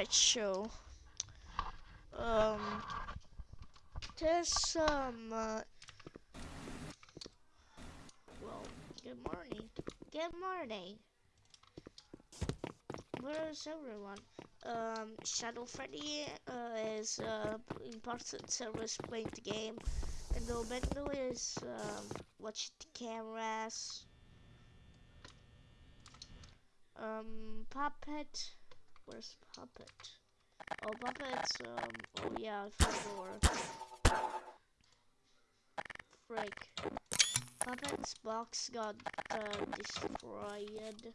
Alright, so um there's some uh, well good morning. Good morning. Where's everyone? Um Shadow Freddy uh, is uh important service playing the game and the Bendo is um watching the cameras. Um Puppet Where's Puppet? Oh, Puppet's, um, oh yeah, door. Frick. Puppet's box got, uh, destroyed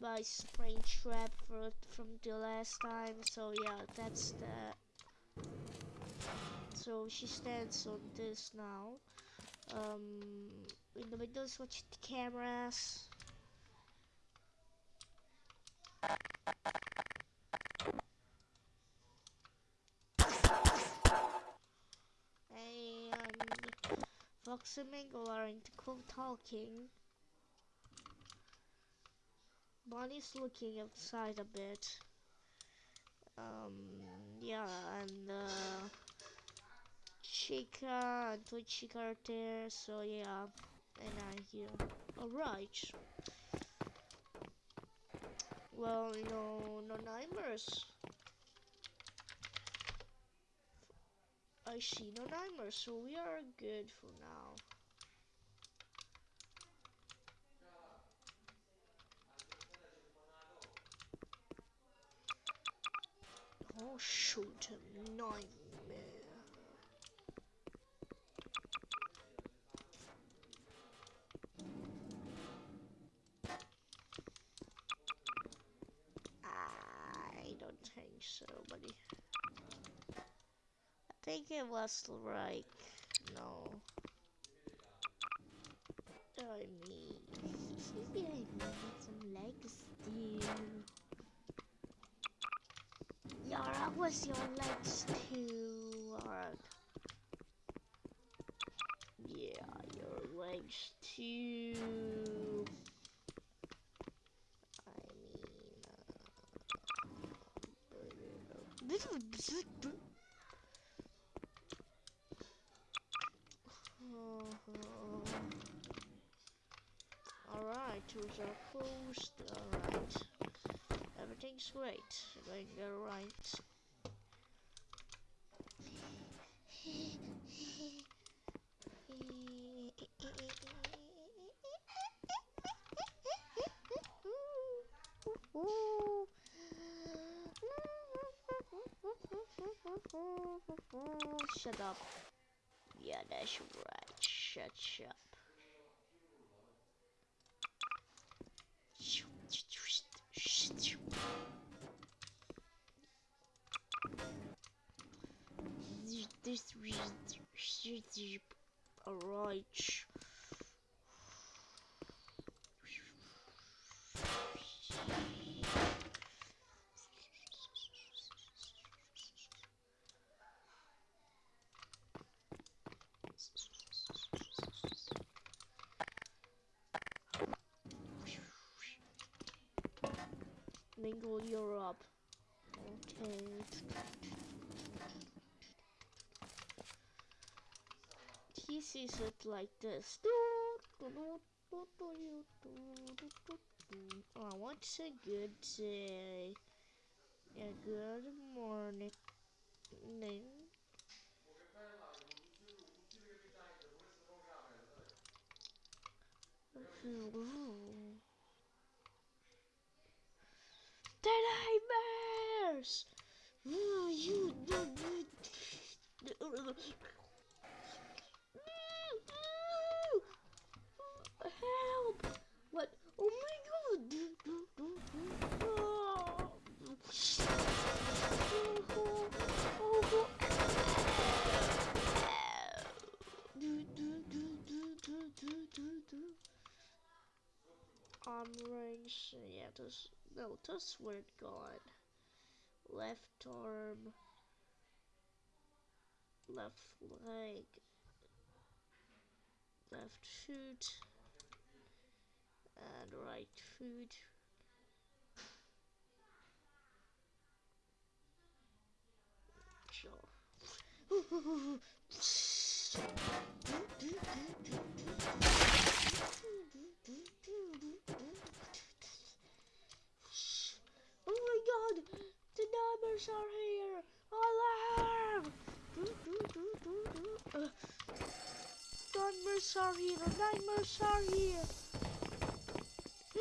by Springtrap for, from the last time, so yeah, that's that. So she stands on this now. Um, in the middle watch the cameras. Fox and Mangle are into cool talking. Bonnie's looking outside a bit. Um, yeah, and uh, Chica and Toy Chica are there, so yeah, and I'm here. Alright. Well, no, no nightmares. I see no nightmares, so we are good for now. Oh shoot, nightmare. It no. I mean, I need some legs too. Yara, was your legs too? Yeah, your legs too. I mean, uh, this is Alright, are closed. Alright. Everything's great. Going alright. Shut up. Yeah, that's right. Shut up. Alright. Mingle Europe. Okay. Sees it like this. Oh, want to say good day. Yeah, good morning. Just swear gone. Left arm, left leg, left foot, and right foot. Sure. Neighbors are here! Alarm! Uh, nightmares are here! Nightmares are here!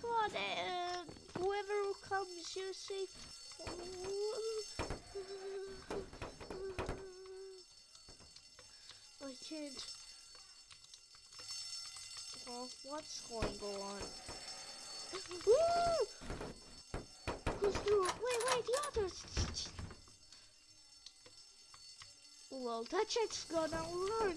Come on, uh, whoever comes, you're safe. I can't. Well, what's going on? Who's through? Wait, wait, the others. Well, that jet's gonna run.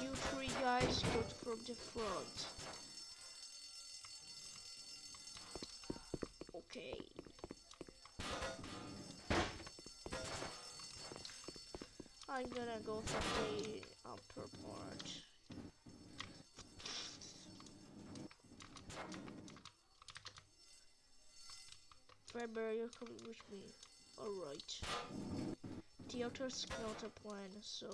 You three guys go from the front. I'm gonna go for the upper part. Remember, you're coming with me. Alright. Theater's not a plan, so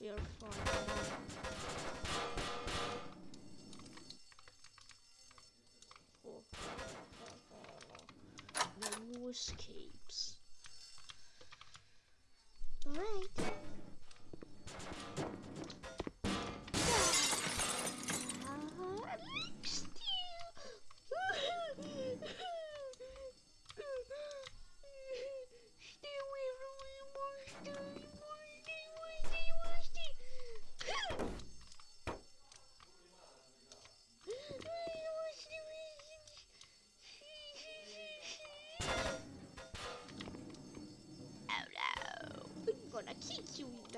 we are fine.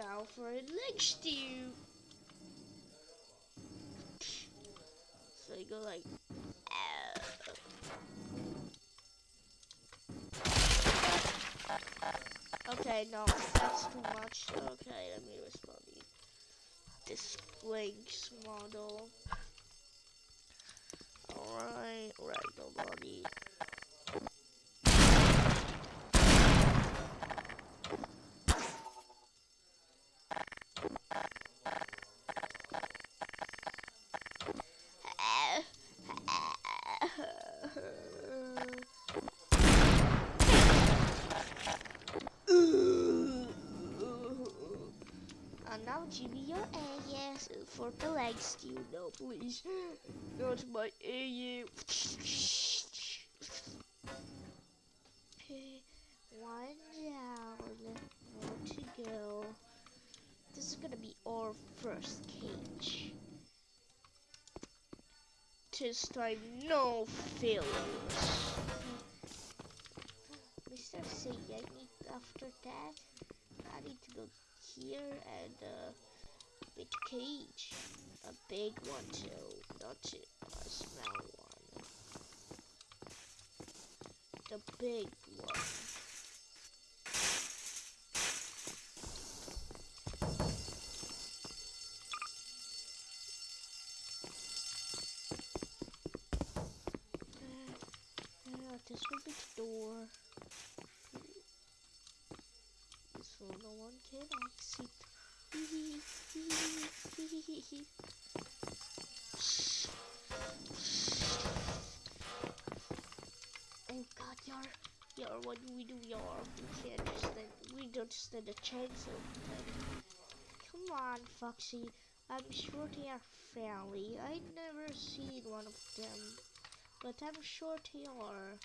Now for a leg stew. So you go like, oh. Okay, no, that's too much. Okay, let me respond. This Blanks model. Alright, right, nobody. Now Jimmy, your ass for the legs, you know, please. Not my AU. One down, more to go. This is gonna be our first cage. This time, no failures. Mr. Say, I after that. I need to go here and uh, a big cage. A big one too, not a small one. The big one. What do we do, Yar? We can't just stand, we don't stand a chance. Come on, Foxy. I'm sure they are friendly. I've never seen one of them, but I'm sure they are.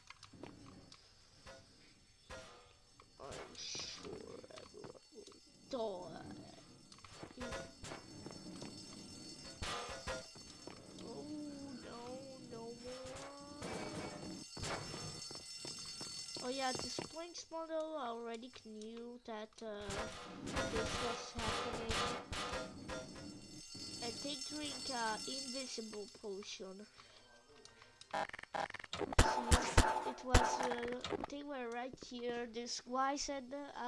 Yeah, this Blinks model already knew that uh, this was happening. And they drink uh, invisible potion. It was uh, they were right here. This guy said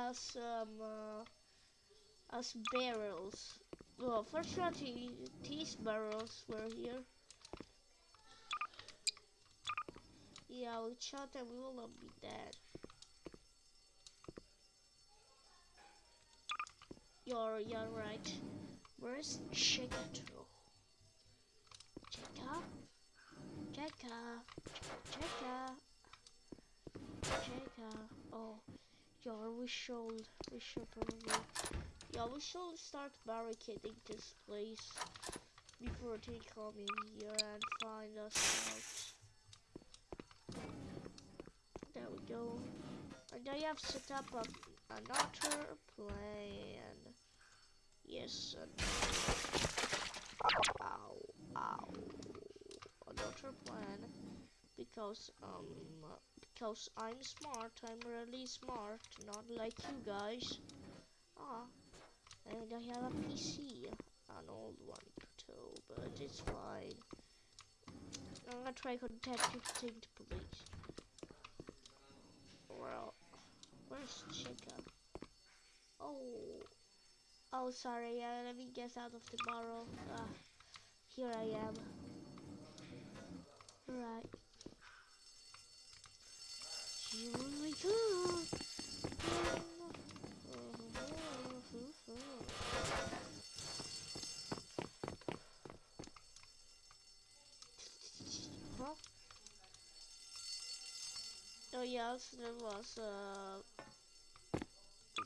us um uh, us barrels. Well, fortunately, these barrels were here. Yeah, we shot and we will not be dead. You're you're right. Where's Chicago? Chica? Chica? Chica? Chica? Oh, yeah, we should, we should probably, yeah, we should start barricading this place before they come in here and find us out. Go. And I have set up a, another plan. Yes, ow, ow. Another plan. Because, um, because I'm smart, I'm really smart, not like you guys. Ah, and I have a PC, an old one too, but it's fine. I'm gonna try contacting the police. Well, where's Chica? Oh. Oh, sorry. Let me get out of the barrel. Uh, here I am. Right. Here we go. Oh yes, there was uh,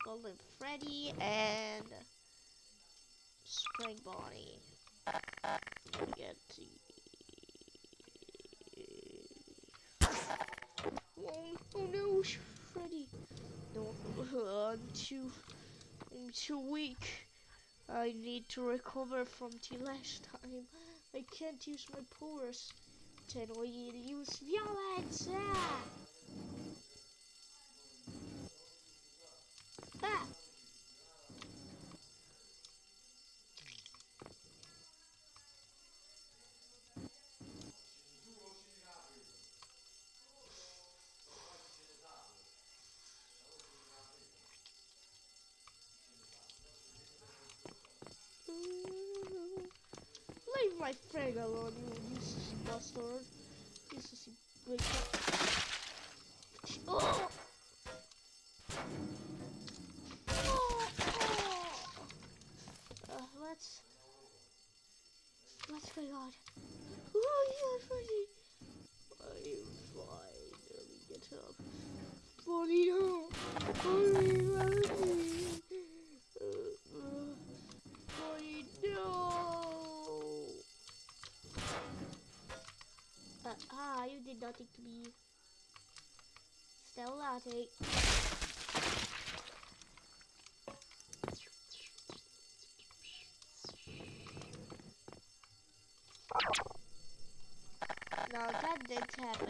Golden Freddy and Spring Bonnie. Oh, oh no, Freddy! No, I'm too, I'm too weak. I need to recover from the last time. I can't use my powers. Then we use violence. Ah! Leave my friend alone, you useless bastard. Ah, you did nothing to me. Still nothing. No, that didn't happen.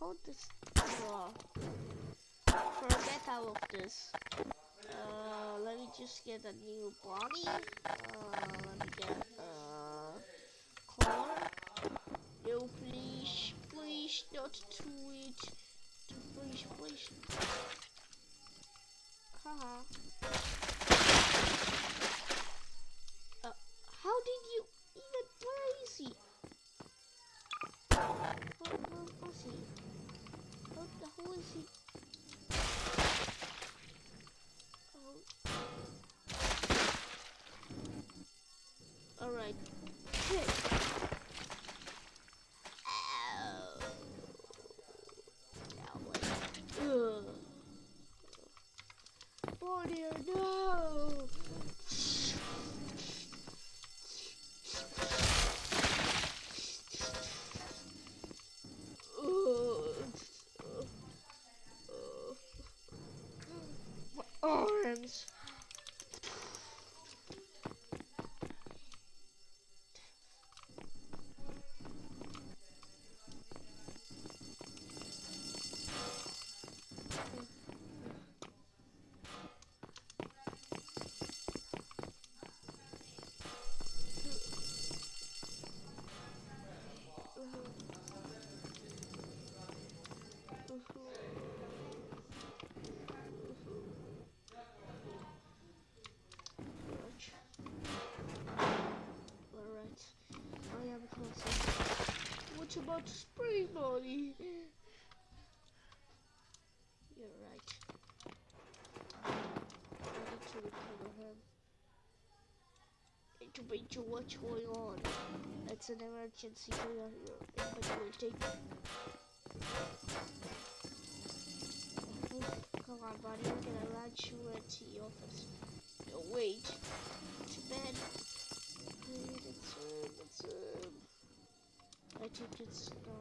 Hold this. Hold this. Forget all of this. Uh, let me just get a new body. Uh, let me get uh, color. No, please, please, not to dear, no! Arms. Spray money. You're right. I need to recover him. To make sure what's going on. It's an emergency. We'll take. Come on, buddy. We're gonna you into the office. No, wait. To bed. 这这次都。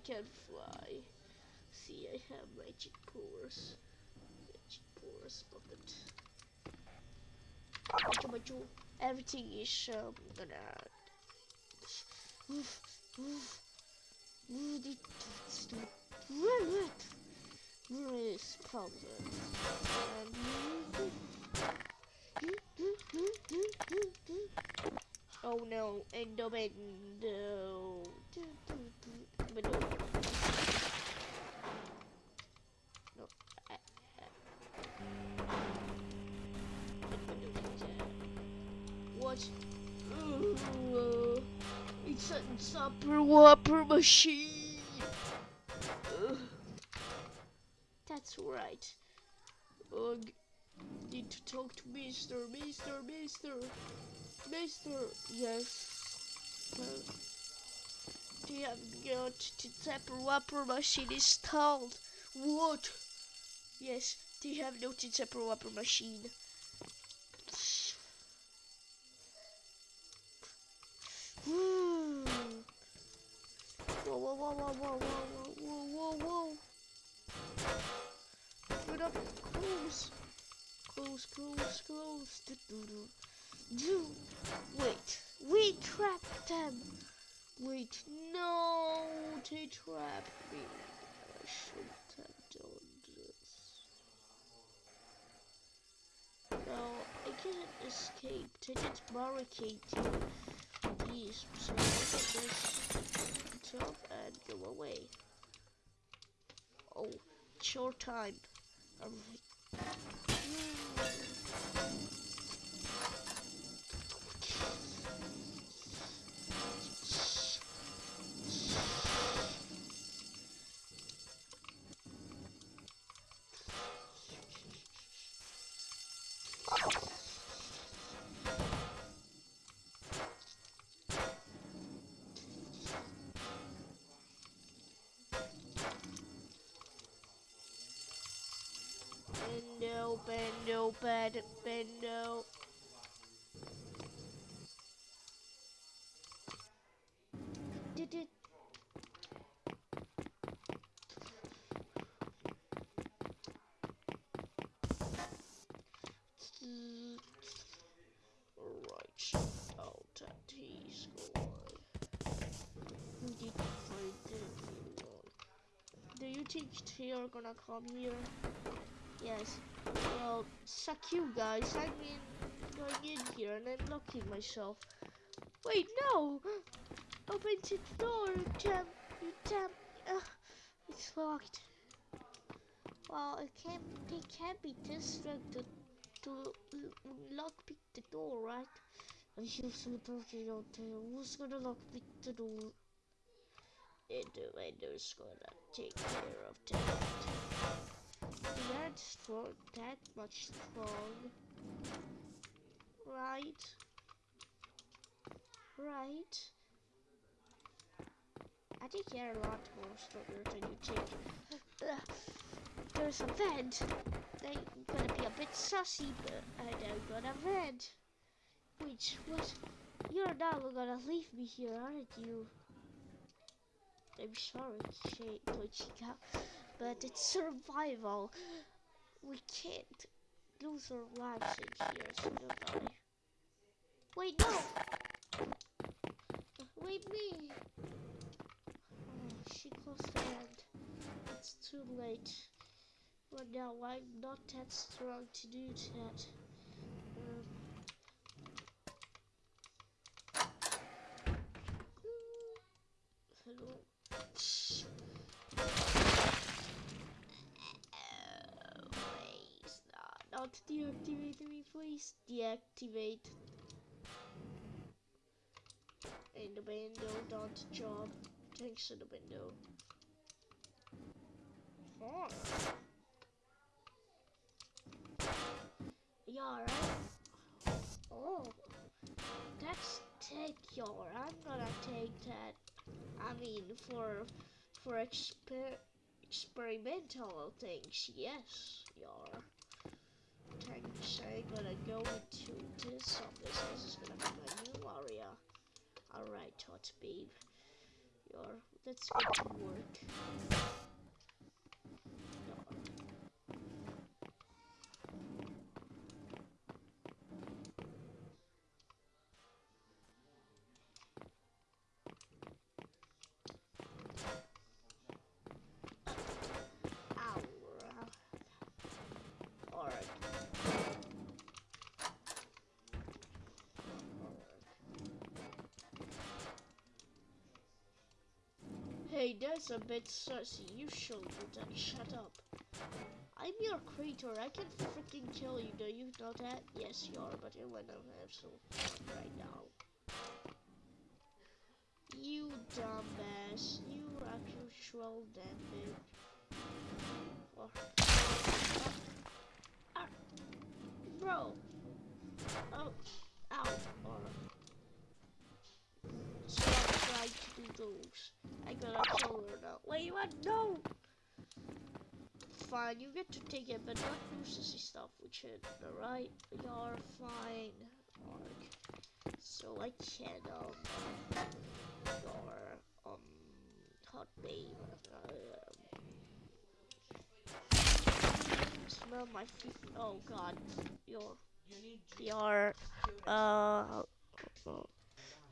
I can fly. See, I have magic powers. Magic powers, puppet. Macho, Everything is um, gonna. Move, move, move the stop. This problem. Oh no, Endobendo. Endo. No. A super whopper machine. Ugh. That's right. Ugh. Need to talk to Mister, Mister, Mister. Mister, yes. Well, they have got the Tapper Whopper machine installed. What? Yes, they have no Tapper Whopper machine. Whoa, whoa, whoa, whoa, whoa, whoa, whoa, whoa, whoa. Put up close. Close, close, close. Do, do, do. Do. Wait, we trapped them. Wait, no, they trapped me. I shouldn't have done this. No, I can't escape. They just barricade these, so I just and go away. Oh, short time. Bed, bendo. Did it? Mm. Who did find anyone? Do you think they are gonna come here? Yes. Well, suck you guys. I mean, going in here and then locking myself. Wait, no! Open the door, you damn, you damn. Uh, it's locked. Well, it can't. They can't be this strong to to lock pick the door, right? I feel so dirty out there. Who's gonna lock pick the door? And the vendor's gonna take care of that. Aren't strong, that much strong. Right? Right? I think they're a lot more stronger than you think. There's a vent. They're gonna be a bit sussy, but I don't got a vent. Which, what? You're not gonna leave me here, aren't you? I'm sorry, Toy Chica, but it's survival. We can't lose our lives in here, so don't. Wait, no! Wait, me! Oh, she closed the hand. It's too late. But now I'm not that strong to do that. Deactivate me, please. Deactivate. And the window, don't job. Thanks to the window. Right? Oh, that's take your. I'm gonna take that. I mean, for for exper experimental things, yes, your. Thanks. I'm gonna go into this office. This is gonna be my new area. Alright, Tot babe. Your. Let's get to work. Hey, that's a bit sussy. You should that. Shut up. I'm your creator. I can freaking kill you. Do you know that? Yes, you are, but I want to have some fun right now. You dumbass. You actual damn Oh. Ah. Bro. Oh. Ow. Stop trying to do those. I gotta kill her now. Wait, what? No! Fine, you get to take it, but not sissy stuff with it, alright? You're fine. So I can, um, your, um, hot babe. Uh, smell my feet. Oh god, your, your, uh,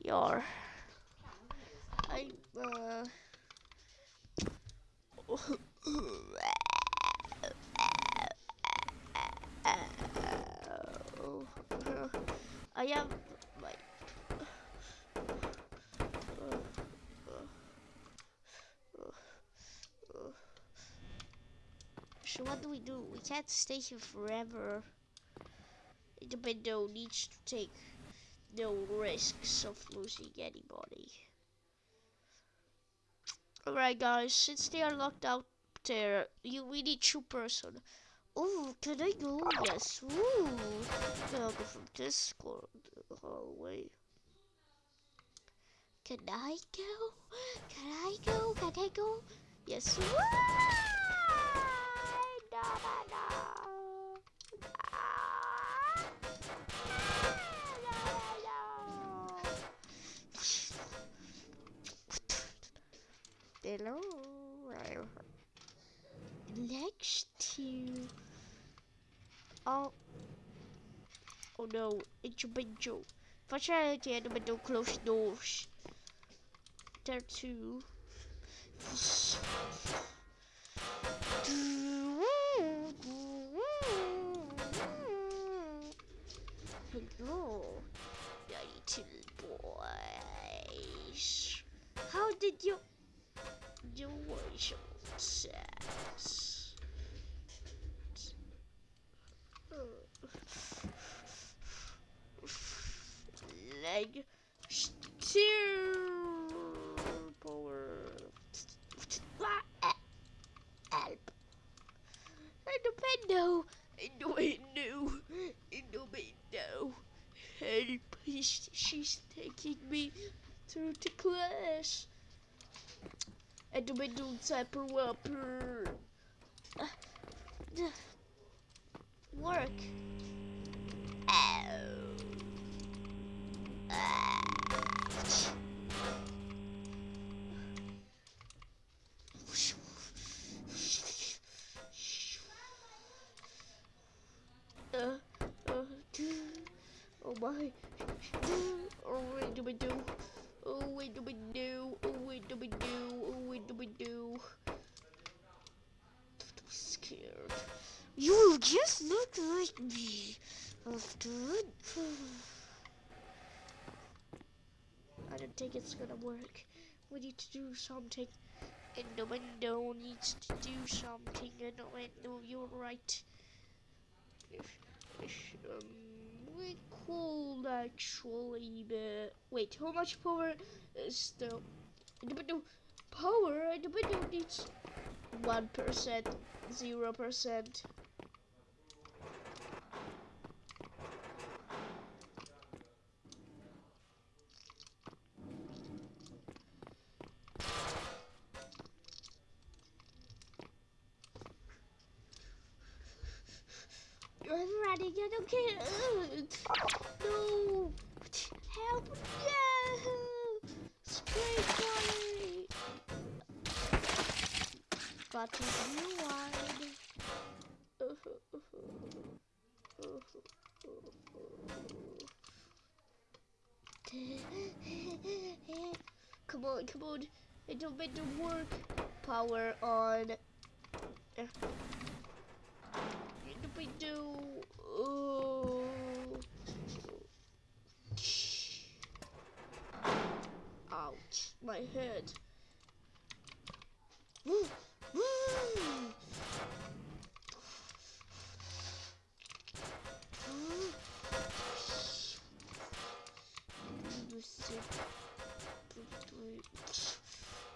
your. I uh I am like So what do we do? We can't stay here forever. The window needs to take no risks of losing anybody. Alright guys, since they are locked out there, you we need two person. Oh, can I go? Yes. Ooh. Can I go from this hallway? Oh, can I go? Can I go? Can I go? Yes. No, no, no. Hello. Next to. Oh. Oh no, it's your window. I get the window close doors. There too. Hello, little boys. How did you? Sex. Leg steer power. Help. In the window. In the window. In the window. Help. She's taking me through the class. En de middel Tupperware. Uh, work. Ow. Uh. Oh my. Oh, wait, do we do? Oh, wait, do we do? Just look like me. After I don't think it's gonna work. We need to do something. And the window needs to do something. And the window, you're right. Um, we could actually, but wait, how much power is the the window? Power? The window needs one percent, zero percent. I'm running. I don't care. No. Help. No. Spray fire. Got to rewind. come on, come on. It don't make it work. Power on. We do? Oh. Ouch, my head. Woo, woo.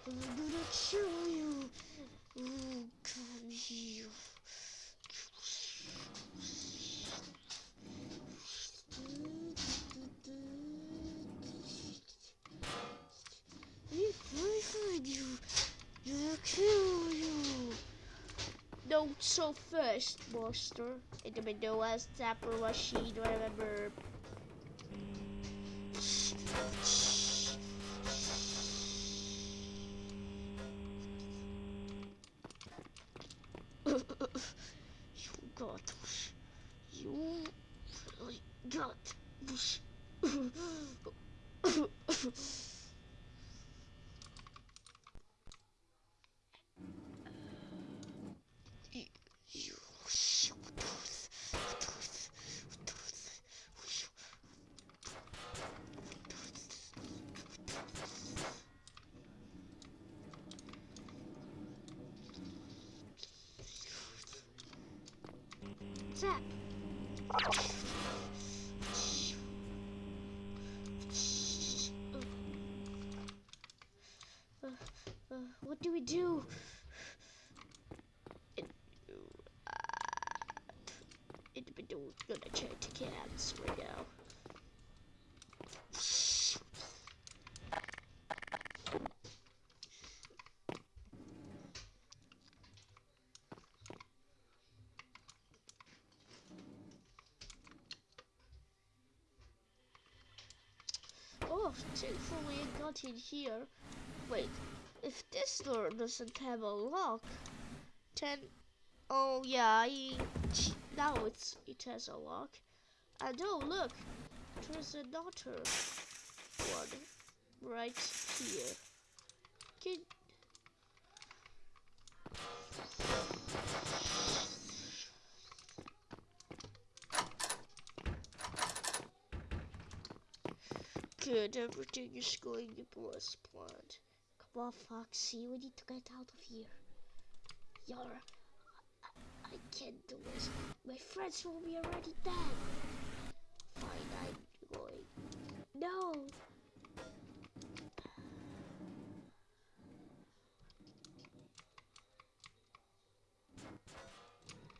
I'm gonna kill you. Oh, come here. Kill you. No, so first, monster. In the window as Zapper machine, remember. you got. You really got this. you, you shoot those, those, those, Zap. Uh, uh, what do we do? It, uh, it, we don't gonna check the cats right now. Oh, thankfully I got in here. Wait, if this door doesn't have a lock, then oh yeah, I, now it's it has a lock. And oh look, there's another one right here. Can Good, everything is going to as planned. Come on, Foxy, we need to get out of here. Yar, I, I can't do this. My friends will be already dead. Fine, I'm going. No!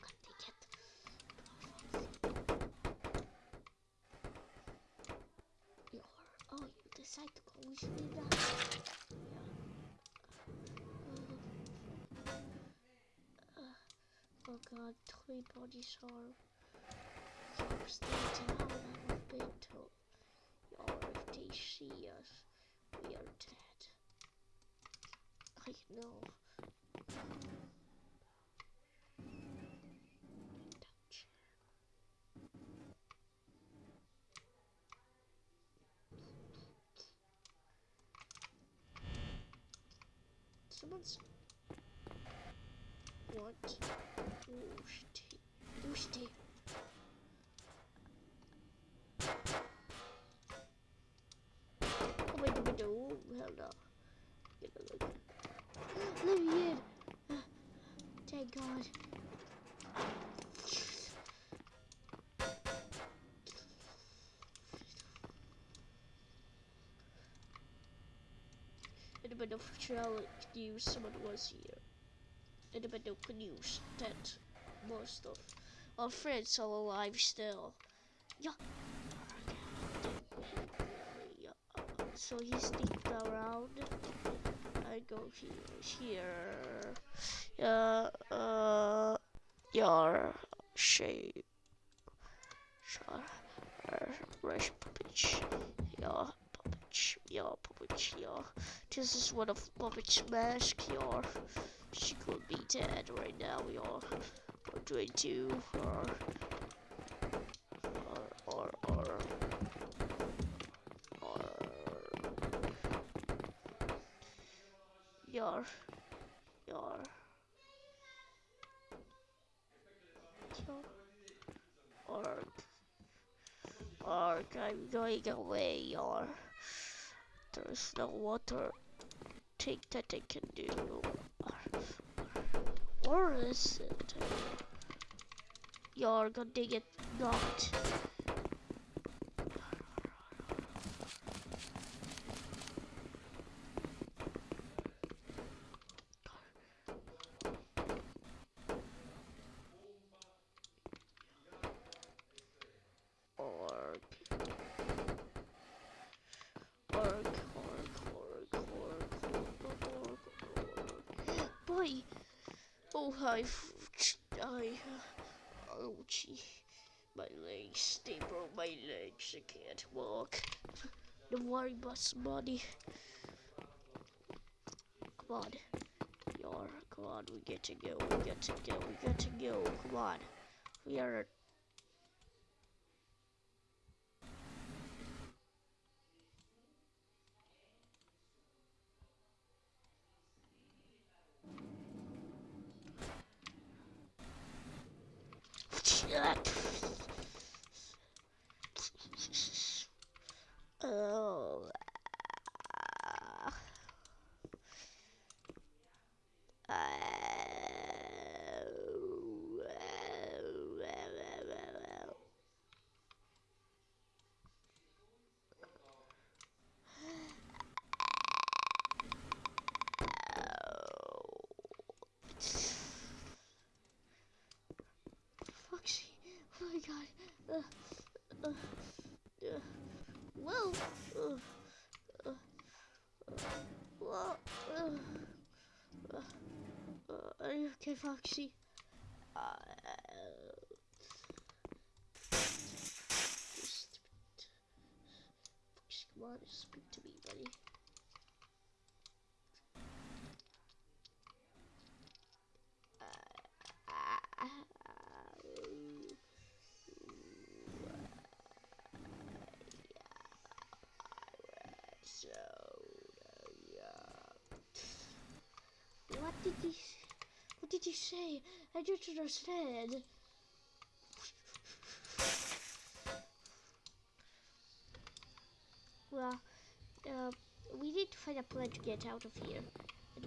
God dang it. Yar, oh, you decide to go. That. Oh god, three bodies are. Still down and we've been told. Or if they see us, we are dead. I know. Someone's. What? Oh shit. Oh. Oh wait, wait, oh hell no. Get a look. Let me in. Thank God. Sure knew someone was here? Know can use that most of our friends are alive still. Yeah. Yeah. So he sneaked around. I go here. Here. Uh. Uh. Your shape. Sure. Rush pitch. Yeah. Puppet. Yeah. Puppet. Yeah. This is one of Puppet's mask. Yeah. She could be dead right now. Yeah. Or doing two. Or. Or. Or. Or. Or. Yar. Yar. Arg. Arg, I'm going away, Yar. There's no water thing that I can do. Or is it? You're gonna get knocked. Boy! Oh, I, I, oh, gee. My legs, they broke my legs, I can't walk. Don't worry about somebody. Come on. Yar, come on, we get to go, we get to go, we get to go, come on. We are Oh. Foxy, oh my god. Uh, uh, uh. Whoa. Uh, uh, uh, whoa. Uh, uh, uh, are you okay, Foxy? Uh, just, Foxy, come on, speak to me, buddy. So, yeah. What did he? What did he say? I don't. Well, uh, we need to find a plan to get out of here.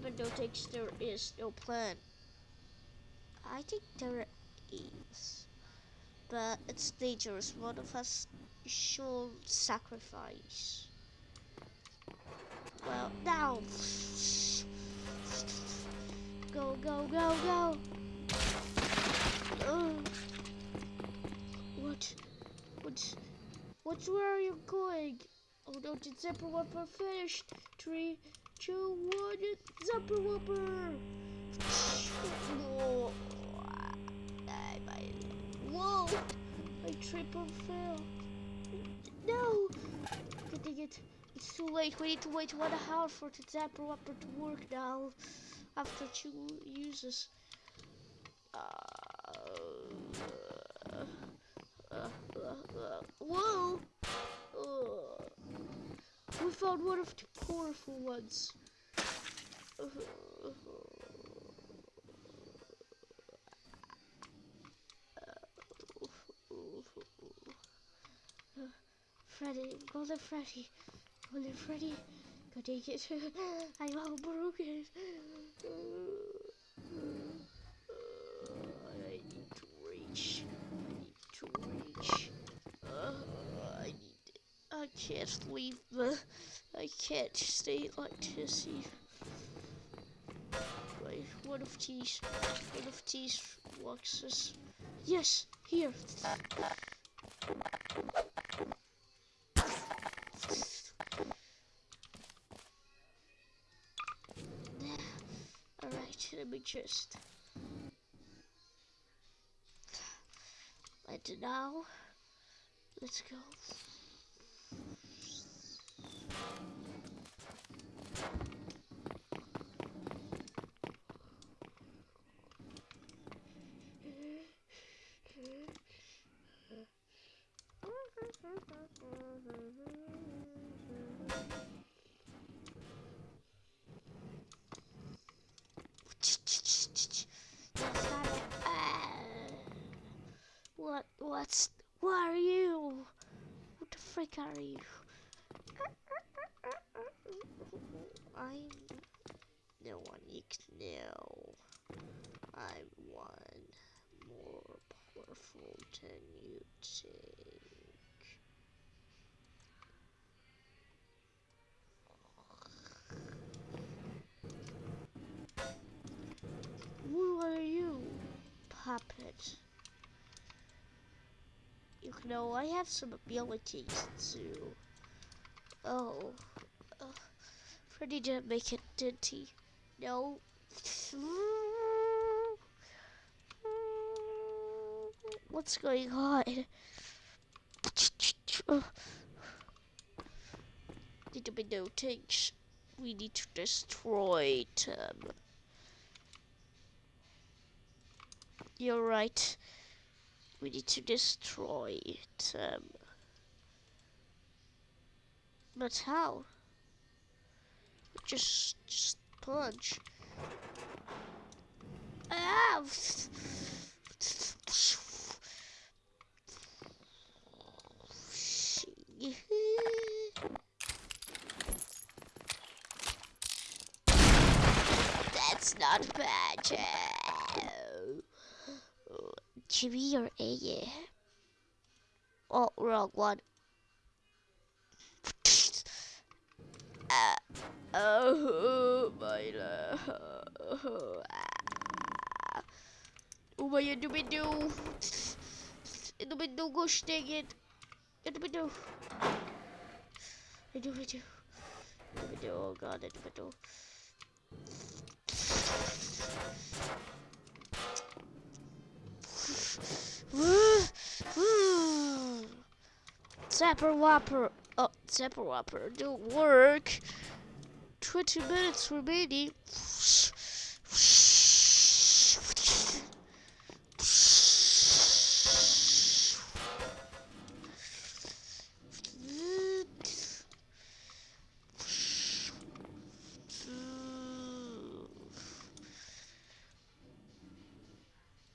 But no thinks there is no plan. I think there is. But it's dangerous. One of us should sacrifice. Well, now. Go, go, go, go. Uh, what? What? What? Where are you going? Oh no, the zipper whopper finished. Three, two, one, zipper whopper. Whoa. Whoa. I triple fail. No. Getting it. It's too late. We need to wait one hour for the zapper whopper to work now. After two uses. Uh, whoa! Uh, we found one of the powerful ones. Freddy, Golden Freddy, Golden Freddy, go take it. I'm all broken. I need to reach. I need to. Uh, I need. I can't leave the. I can't stay like this. Wait, one of these, one of these boxes. Yes, here. Alright, let me just. And now, let's go. What's? What are you? What the frick are you? I'm no one you can know. I'm one more powerful than you think. Who are you, puppet? Know, I have some abilities too. Oh, uh, Freddy didn't make it, did he? No. What's going on? Need to be no things. We need to destroy them. You're right. We need to destroy them. But how? Just, just punch. Ah! That's not bad. Chibi or A? Oh, wrong one. Uh, oh, my love. Oh, my individual. Individual, gosh dang it. Individual. Individual. Individual, oh god, individual. Zapper Whopper. Oh, Zapper Whopper don't work. 20 minutes remaining.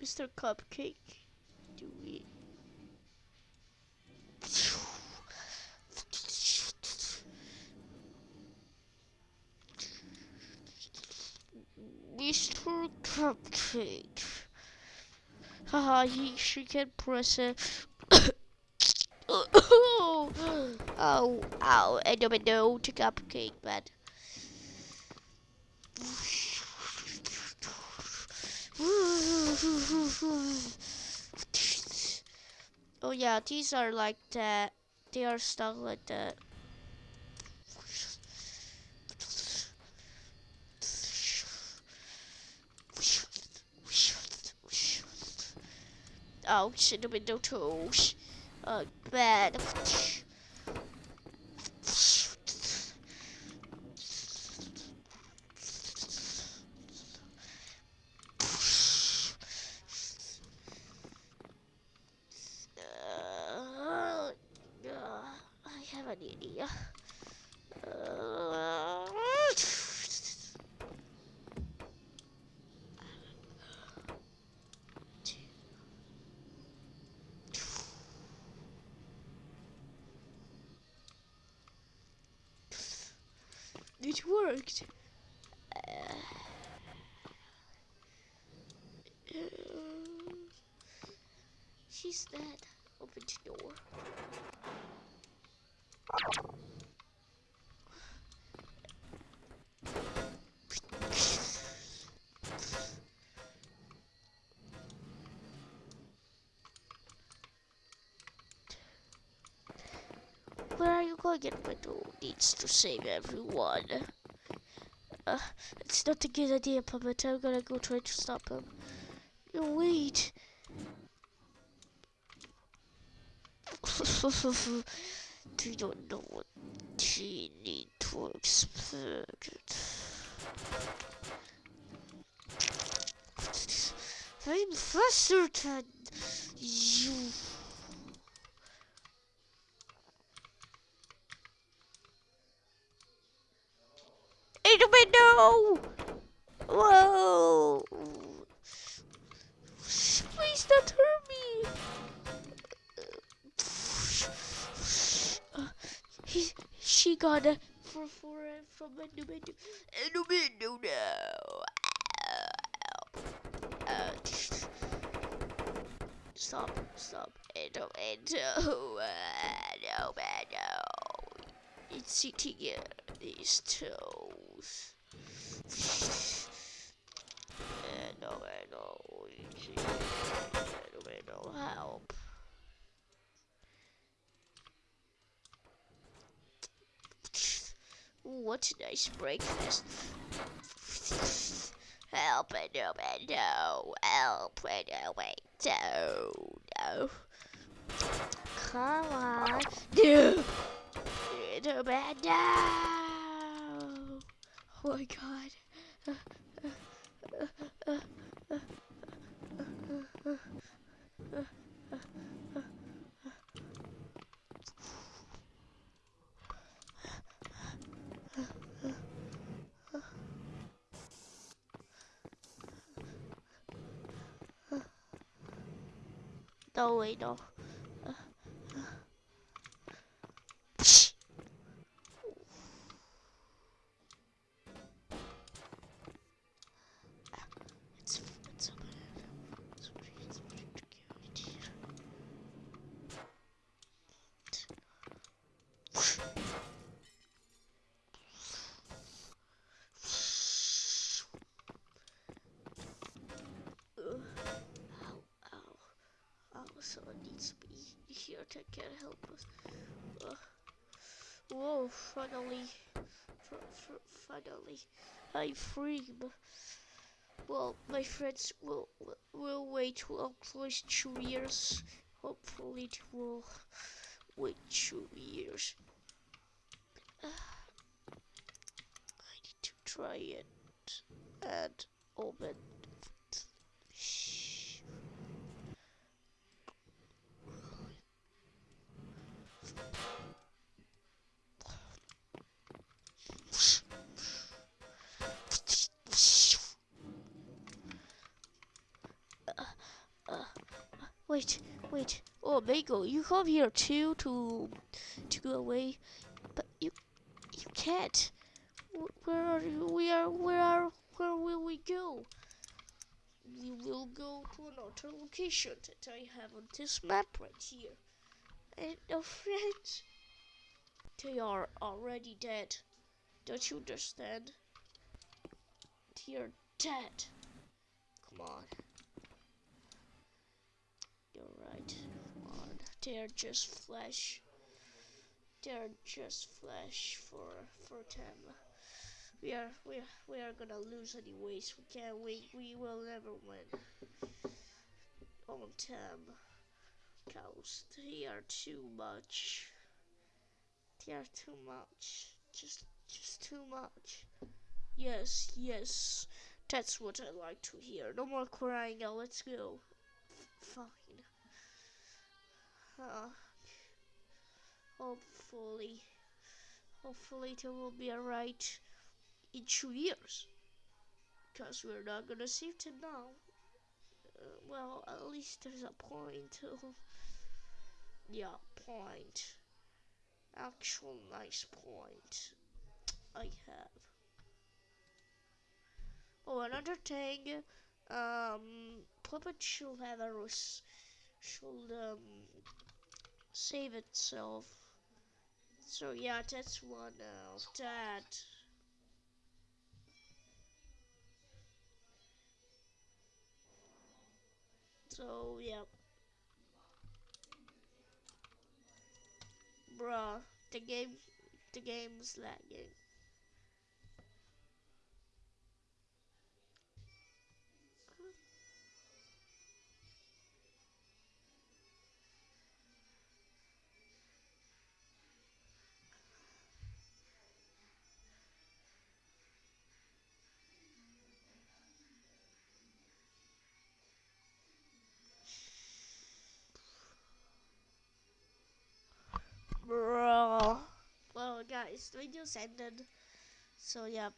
Mr. Cupcake, do we? Mr. Cupcake. Haha, he she can press it. oh, ow, I don't know to cupcake, but. Oh yeah, these are like that. They are stuck like that. Oh, shit, the window toes. Oh, bad. Uh, uh, I have an idea. Uh, It worked. Uh, she's dead. Open the door. You going? Window needs to save everyone. Uh, it's not a good idea, Puppet. I'm gonna go try to stop him. No, wait. don't know what you need to expect. I'm faster for from window. In the window now. Uh, stop, stop. Endo, endo. Uh, no, man, no. It's sitting in these toes. Endo, endo. Endo, endo, help. What a nice breakfast. Help, no, no, help, no, wait, no, no. Come on. No. No, man, no. Oh my god. No, wait, no. It's, it's open. It's pretty, it's pretty cute here. Ugh. Ow, ow. Oh, someone needs to be here that can help us. Uh, finally. Finally. I'm free. Well, my friends will will- wait well close two years. Hopefully it will wait two years. I need to try it and open. Wait, wait. Oh, Mangle, you come here too to to go away, but you you can't. Where are you? We are. Where are? Where will we go? We will go to another location that I have on this map right here. And our friends, they are already dead. Don't you understand? They're dead. Come on. You're. Come on. They're just flesh. They're just flesh for for them. We are we are, we are gonna lose anyways. We can't win. We will never win. On them. Cows. They are too much. They are too much. Just just too much. Yes, yes. That's what I like to hear. No more crying now, let's go. F- fine. Uh, hopefully, hopefully it will be alright in two years. Because we're not gonna save it now. Uh, well, at least there's a point. yeah, point. Actual nice point. I have. Oh, another thing, um, Puppet should have a should um save itself. So yeah, that's one of that. So yeah. Bruh, the game the game's lagging. The video's ended. So, yeah.